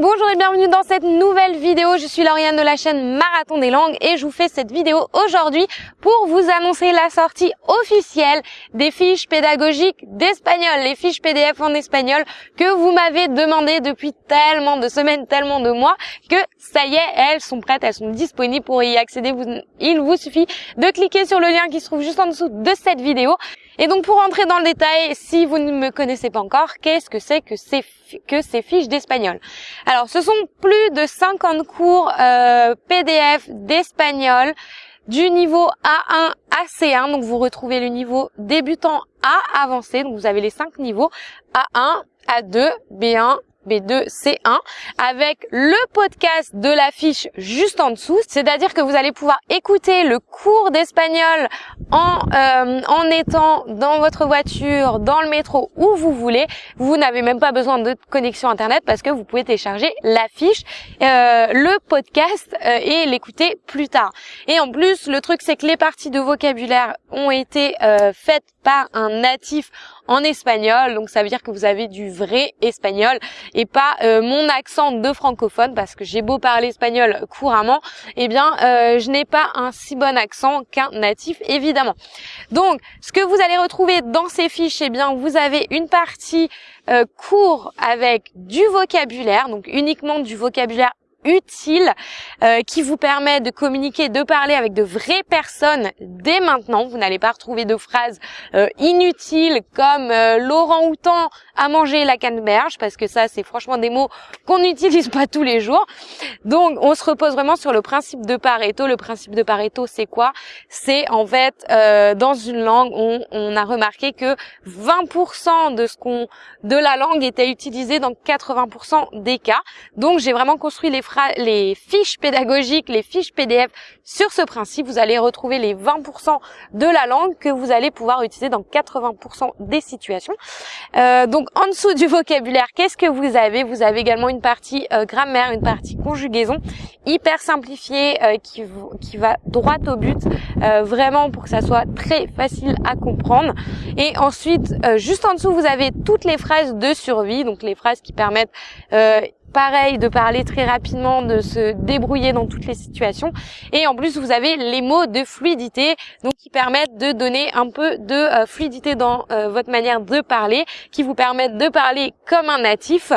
bonjour et bienvenue dans cette nouvelle vidéo. Je suis Lauriane de la chaîne Marathon des langues et je vous fais cette vidéo aujourd'hui pour vous annoncer la sortie officielle des fiches pédagogiques d'espagnol, les fiches PDF en espagnol que vous m'avez demandé depuis tellement de semaines, tellement de mois que ça y est, elles sont prêtes, elles sont disponibles pour y accéder. il vous suffit de cliquer sur le lien qui se trouve juste en dessous de cette vidéo. Et donc pour entrer dans le détail, si vous ne me connaissez pas encore, qu'est-ce que c'est que ces, que ces fiches d'espagnol? Alors ce sont plus de 50 cours euh, PDF d'espagnol du niveau A1 à C1. Donc vous retrouvez le niveau débutant à avancé. Donc vous avez les cinq niveaux A1, A2, B1, B2, C1 avec le podcast de l'affiche juste en dessous. C'est-à-dire que vous allez pouvoir écouter le cours d'espagnol en, euh, en étant dans votre voiture, dans le métro, où vous voulez. Vous n'avez même pas besoin de connexion Internet parce que vous pouvez télécharger l'affiche, euh, le podcast euh, et l'écouter plus tard. Et en plus, le truc, c'est que les parties de vocabulaire ont été faites par un natif en espagnol. Donc ça veut dire que vous avez du vrai espagnol et pas euh, mon accent de francophone parce que j'ai beau parler espagnol couramment, eh bien euh, je n'ai pas un si bon accent qu'un natif évidemment. Donc ce que vous allez retrouver dans ces fiches, eh bien vous avez une partie euh, avec du vocabulaire, donc uniquement du vocabulaire utile euh, qui vous permet de communiquer, de parler avec de vraies personnes dès maintenant. Vous n'allez pas retrouver de phrases euh, inutiles comme euh, Laurent Houtan a mangé la canneberge parce que ça c'est franchement des mots qu'on n'utilise pas tous les jours. Donc on se repose vraiment sur le principe de Pareto. Le principe de Pareto c'est quoi? C'est en fait dans une langue on, on a remarqué que 20% de ce qu'on de la langue était utilisé dans 80% des cas. Donc j'ai vraiment construit les les fiches pédagogiques, les fiches PDF sur ce principe. Vous allez retrouver les 20% de la langue que vous allez pouvoir utiliser dans 80% des situations. Euh, donc en dessous du vocabulaire, qu'est-ce que vous avez? Vous avez également une partie euh, grammaire, une partie conjugaison hyper simplifiée euh, qui, qui va droit au but, vraiment pour que ça soit très facile à comprendre. Et ensuite, juste en dessous, vous avez toutes les phrases de survie, donc les phrases qui permettent pareil de parler très rapidement, de se débrouiller dans toutes les situations. Et en plus, vous avez les mots de fluidité, donc qui permettent de donner un peu de euh, fluidité dans euh, votre manière de parler, qui vous permettent de parler comme un natif.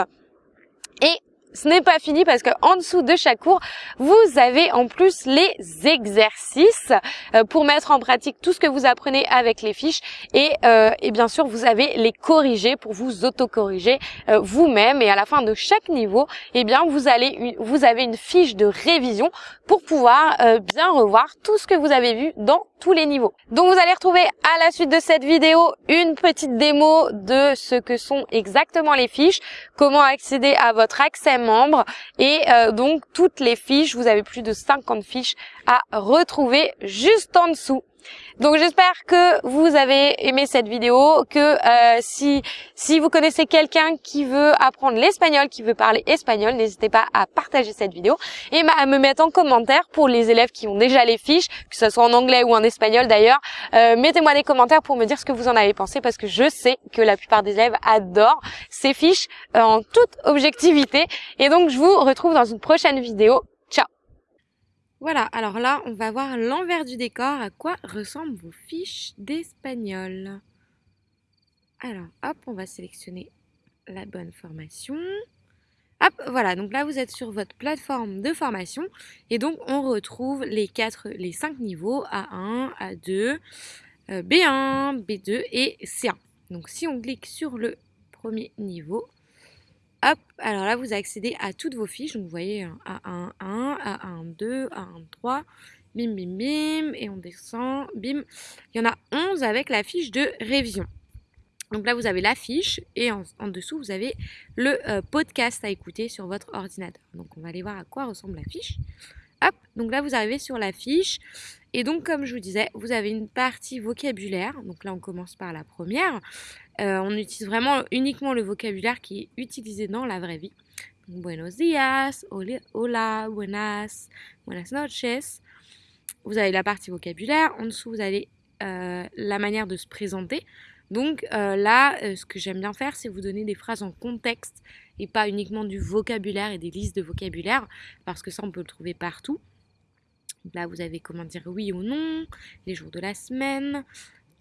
Et ce n'est pas fini parce que en dessous de chaque cours, vous avez en plus les exercices euh, pour mettre en pratique tout ce que vous apprenez avec les fiches. Et, euh, et bien sûr vous avez les corriger pour vous autocorriger euh, vous-même. Et à la fin de chaque niveau, eh bien vous allez vous avez une fiche de révision pour pouvoir bien revoir tout ce que vous avez vu dans les niveaux. Donc vous allez retrouver à la suite de cette vidéo une petite démo de ce que sont exactement les fiches, comment accéder à votre accès membre et euh, donc toutes les fiches, vous avez plus de 50 fiches à retrouver juste en dessous. Donc j'espère que vous avez aimé cette vidéo, que euh, si si vous connaissez quelqu'un qui veut apprendre l'espagnol, qui veut parler espagnol, n'hésitez pas à partager cette vidéo et à me mettre en commentaire pour les élèves qui ont déjà les fiches, que ce soit en anglais ou en espagnol d'ailleurs. Euh, mettez-moi des commentaires pour me dire ce que vous en avez pensé parce que je sais que la plupart des élèves adorent ces fiches euh, en toute objectivité. Et donc je vous retrouve dans une prochaine vidéo. Voilà, alors là, on va voir l'envers du décor, à quoi ressemblent vos fiches d'espagnol. Alors, hop, on va sélectionner la bonne formation. Hop, voilà, donc là vous êtes sur votre plateforme de formation et donc on retrouve les quatre, les cinq niveaux A1, A2, B1, B2 et C1. Donc si on clique sur le premier niveau, Hop, alors là, vous accédez à toutes vos fiches. Donc, vous voyez A1, 1, A1, 2, A1, 3, bim, bim, bim, et on descend, bim. Il y en a 11 avec la fiche de révision. Donc là, vous avez la fiche et en, dessous, vous avez le euh, podcast à écouter sur votre ordinateur. Donc, on va aller voir à quoi ressemble la fiche. Hop, donc là, vous arrivez sur la fiche. Et donc, comme je vous disais, vous avez une partie vocabulaire. Donc là, on commence par la première. Euh, on utilise vraiment uniquement le vocabulaire qui est utilisé dans la vraie vie. buenos días, hola, buenas, buenas noches. Vous avez la partie vocabulaire. En dessous, vous avez euh, la manière de se présenter. Donc euh, là, ce que j'aime bien faire, c'est vous donner des phrases en contexte et pas uniquement du vocabulaire et des listes de vocabulaire parce que ça on peut le trouver partout. là vous avez comment dire oui ou non, les jours de la semaine,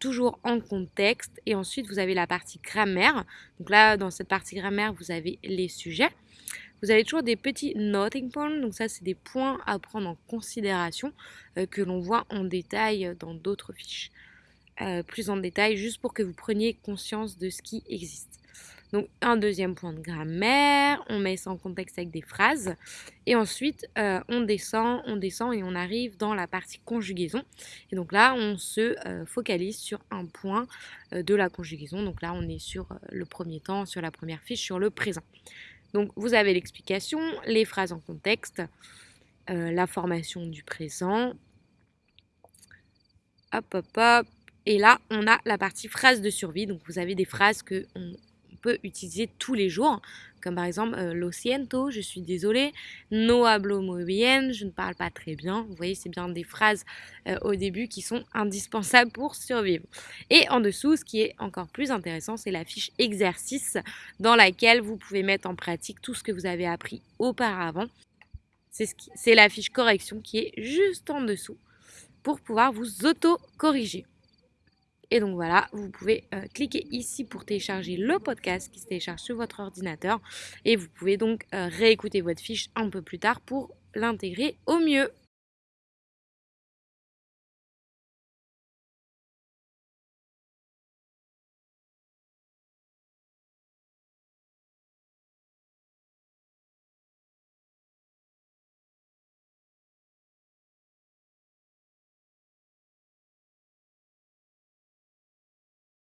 toujours en contexte et ensuite vous avez la partie grammaire. Donc là dans cette partie grammaire vous avez les sujets. Vous avez toujours des petits noting points, donc ça c'est des points à prendre en considération euh, que l'on voit en détail dans d'autres fiches. Euh, plus en détail, juste pour que vous preniez conscience de ce qui existe. Donc un deuxième point de grammaire, on met ça en contexte avec des phrases. Et ensuite, euh, on descend, on descend et on arrive dans la partie conjugaison. Et donc là, on se focalise sur un point de la conjugaison. Donc là, on est sur le premier temps, sur la première fiche, sur le présent. Donc vous avez l'explication, les phrases en contexte, euh, la formation du présent. Hop, hop, hop. Et là, on a la partie phrases de survie. Donc vous avez des phrases que peut utiliser tous les jours, comme par exemple euh, lo siento, je suis désolée, no hablo muy bien, je ne parle pas très bien. Vous voyez, c'est bien des phrases euh, au début qui sont indispensables pour survivre. Et en dessous, ce qui est encore plus intéressant, c'est la fiche exercice dans laquelle vous pouvez mettre en pratique tout ce que vous avez appris auparavant. C'est la fiche correction qui est juste en dessous pour pouvoir vous auto-corriger. Et donc voilà, vous pouvez euh, cliquer ici pour télécharger le podcast qui se télécharge sur votre ordinateur. Et vous pouvez donc euh, réécouter votre fiche un peu plus tard pour l'intégrer au mieux.